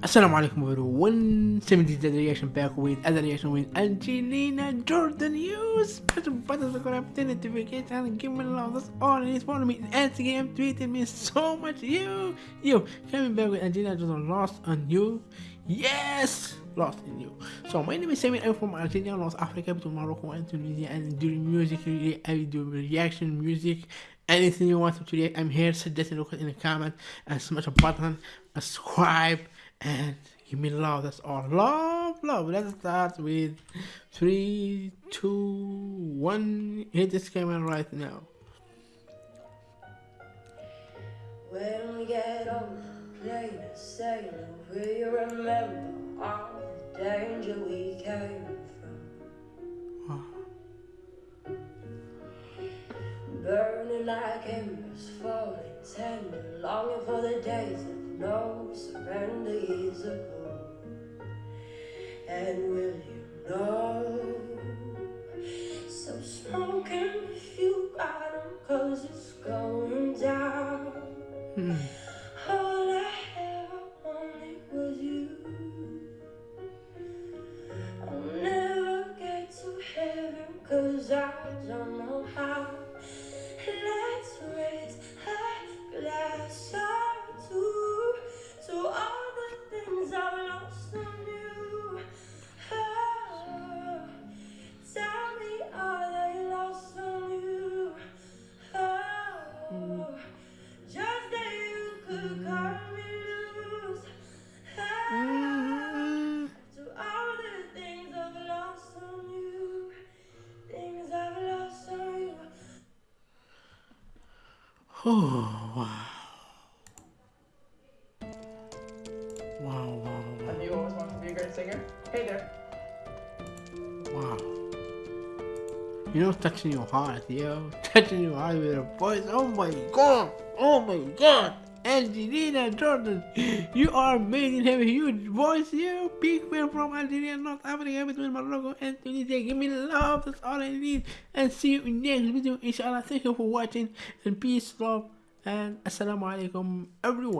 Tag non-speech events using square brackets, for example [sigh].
Assalamu alaikum everyone, 70 reaction back with other reaction with Angelina Jordan. You special button subscribe, turn notification, and give me love. That's all it is. Follow me on Instagram, tweeting me so much. You, you, coming back with Angelina Jordan, Lost on You. Yes, Lost in You. So my name is Samir. I'm from Algeria, North Africa, between Morocco and Tunisia. And during music, I do reaction music anything you want to react i'm here suggest it in the comment and smash a button subscribe and give me love that's all. Love love. Let's start with three two one. Hit this camera right now. When we get on the plane sailing we remember all the danger we came like embers falling tender longing for the days of no surrender years ago. And will you know? So smoking if you got them, cause it's going down. Hmm. All I ever wanted was you. I'll never get to heaven, cause I don't know how. Let's raise Oh, wow. Wow, wow, wow. Have you always wanted to be a great singer? Hey there. Wow. You know, touching your heart, yo. [laughs] Touching your heart with a voice. Oh my god. Oh my god. Angelina Jordan, you are amazing. Have a huge voice, you. Big fan from Algeria, North Africa, between Morocco and Tunisia. Give me love. That's all I need. And see you in next video, inshallah. Thank you for watching. And peace, love, and assalamu alaikum, everyone.